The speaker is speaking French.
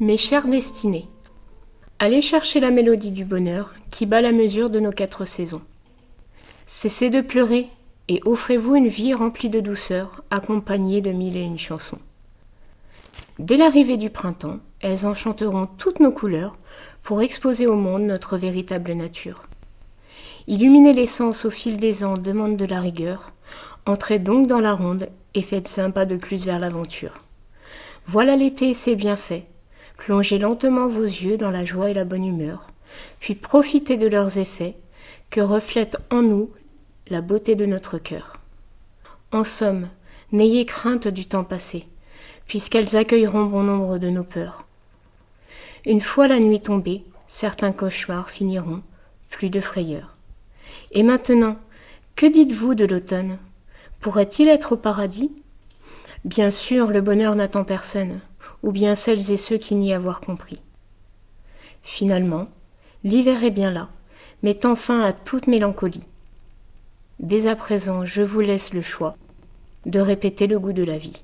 Mes chers destinés, allez chercher la mélodie du bonheur qui bat la mesure de nos quatre saisons. Cessez de pleurer et offrez-vous une vie remplie de douceur, accompagnée de mille et une chansons. Dès l'arrivée du printemps, elles enchanteront toutes nos couleurs pour exposer au monde notre véritable nature. Illuminer l'essence au fil des ans demande de la rigueur. Entrez donc dans la ronde et faites un pas de plus vers l'aventure. Voilà l'été et ses bienfaits. Plongez lentement vos yeux dans la joie et la bonne humeur, puis profitez de leurs effets que reflète en nous la beauté de notre cœur. En somme, n'ayez crainte du temps passé, puisqu'elles accueilleront bon nombre de nos peurs. Une fois la nuit tombée, certains cauchemars finiront, plus de frayeur. Et maintenant, que dites-vous de l'automne? Pourrait-il être au paradis? Bien sûr, le bonheur n'attend personne, ou bien celles et ceux qui n'y avoir compris. Finalement, l'hiver est bien là, mettant fin à toute mélancolie. Dès à présent, je vous laisse le choix de répéter le goût de la vie.